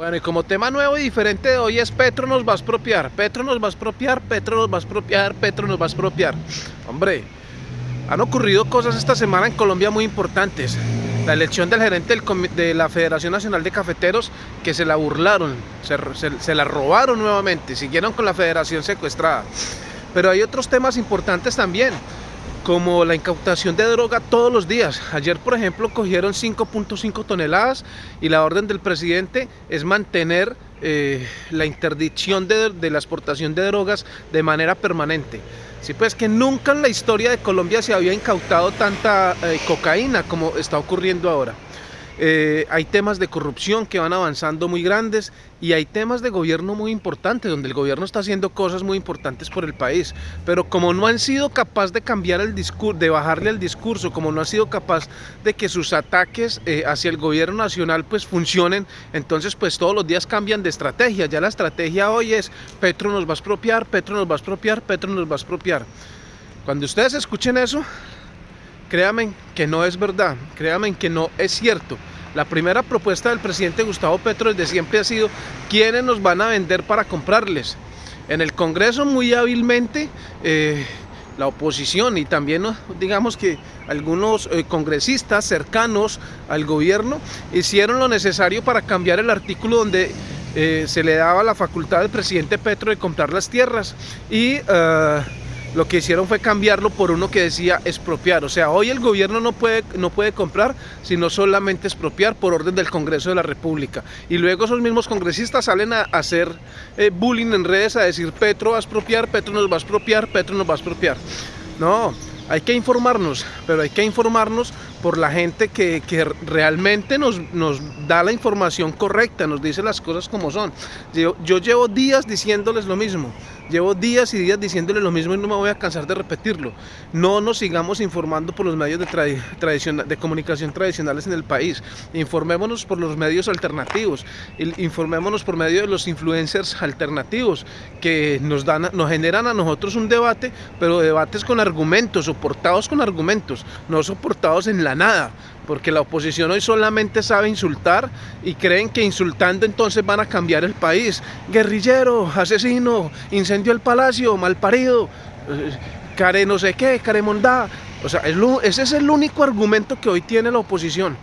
Bueno, y como tema nuevo y diferente de hoy es Petro nos va a expropiar, Petro nos va a expropiar, Petro nos va a expropiar, Petro nos va a expropiar. Hombre, han ocurrido cosas esta semana en Colombia muy importantes. La elección del gerente de la Federación Nacional de Cafeteros, que se la burlaron, se, la robaron nuevamente, siguieron con la federación secuestrada. Pero hay otros temas importantes también como la incautación de droga todos los días. Ayer, por ejemplo, cogieron 5.5 toneladas y la orden del presidente es mantener eh, la interdicción de, la exportación de drogas de manera permanente. Sí, pues que nunca en la historia de Colombia se había incautado tanta eh, cocaína como está ocurriendo ahora. Eh, hay temas de corrupción que van avanzando muy grandes y hay temas de gobierno muy importantes, donde el gobierno está haciendo cosas muy importantes por el país. Pero como no han sido capaz de cambiar el discurso, de bajarle el discurso, como no han sido capaz de que sus ataques eh, hacia el gobierno nacional pues funcionen, entonces pues todos los días cambian de estrategia. Ya la estrategia hoy es Petro nos va a expropiar, Petro nos va a expropiar, Petro nos va a expropiar. Cuando ustedes escuchen eso, créanme que no es verdad, créanme que no es cierto. La primera propuesta del presidente Gustavo Petro desde siempre ha sido quiénes nos van a vender para comprarles. En el Congreso muy hábilmente eh, la oposición y también digamos que algunos eh, congresistas cercanos al gobierno hicieron lo necesario para cambiar el artículo donde eh, se le daba la facultad al presidente Petro de comprar las tierras y lo que hicieron fue cambiarlo por uno que decía expropiar. O sea, hoy el gobierno no puede, no puede comprar, sino solamente expropiar por orden del Congreso de la República. Y luego esos mismos congresistas salen a hacer eh, bullying en redes, a decir Petro va a expropiar, Petro nos va a expropiar, Petro nos va a expropiar. No, hay que informarnos, pero hay que informarnos por la gente que, realmente nos, nos, da la información correcta, nos dice las cosas como son. Yo, yo llevo días diciéndoles lo mismo, llevo días y días diciéndoles lo mismo y no me voy a cansar de repetirlo. No nos sigamos informando por los medios de, de comunicación tradicionales en el país, informémonos por los medios alternativos, informémonos por medio de los influencers alternativos que nos, dan, nos generan a nosotros un debate, pero debates con argumentos, soportados con argumentos, no soportados en la nada, porque la oposición hoy solamente sabe insultar y creen que insultando entonces van a cambiar el país. Guerrillero, asesino, incendio el palacio, malparido, eh, care no sé qué, care mondá. O sea, ese es el único argumento que hoy tiene la oposición.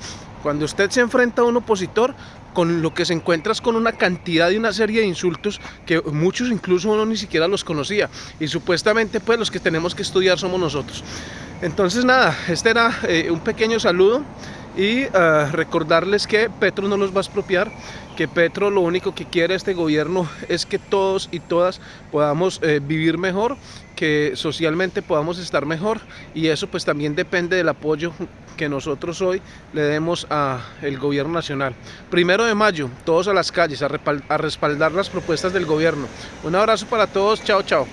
Cuando usted se enfrenta a un opositor, con lo que se encuentra es con una cantidad y una serie de insultos que muchos incluso uno ni siquiera los conocía. Y supuestamente pues los que tenemos que estudiar somos nosotros. Entonces nada, este era eh, un pequeño saludo y eh, recordarles que Petro no los va a expropiar, que Petro lo único que quiere este gobierno es que todos y todas podamos eh, vivir mejor, que socialmente podamos estar mejor y eso pues también depende del apoyo que nosotros hoy le demos al gobierno nacional. Primero de mayo, todos a las calles a respaldar las propuestas del gobierno. Un abrazo para todos, chao chao.